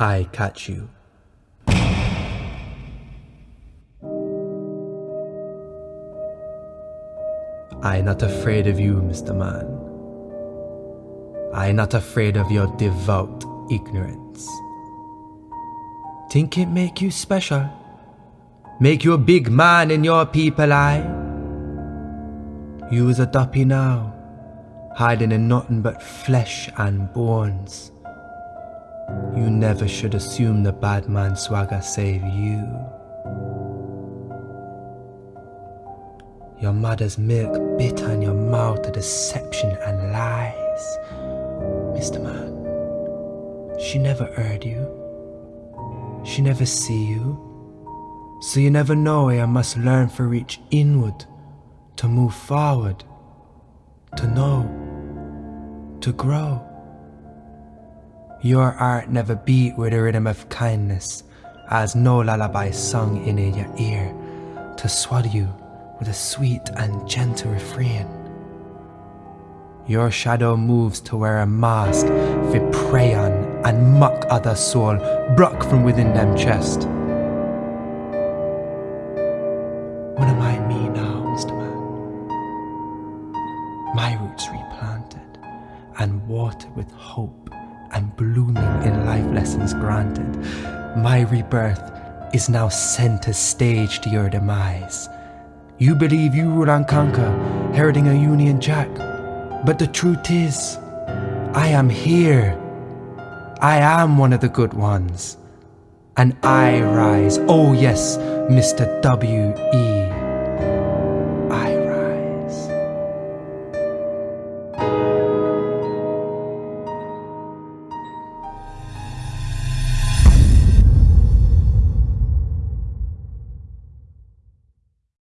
I catch you. I not afraid of you, Mr. Man. I not afraid of your devout ignorance. Think it make you special? Make you a big man in your people eye? You is a duppy now, hiding in nothing but flesh and bones. You never should assume the bad man swagger save you. Your mother's milk bitter in your mouth of deception and lies. Mr. Man, she never heard you. She never see you. So you never know I must learn for reach inward, to move forward, to know, to grow. Your art never beat with a rhythm of kindness, as no lullaby sung in your ear, to swallow you with a sweet and gentle refrain. Your shadow moves to wear a mask for prey on and mock other soul broke from within them chest. What am I me now, Mr. Man? My roots replanted and watered with hope and blooming in life lessons granted. My rebirth is now center stage to your demise. You believe you rule and conquer, heriting a Union Jack. But the truth is, I am here. I am one of the good ones. And I rise, oh yes, Mr. W.E.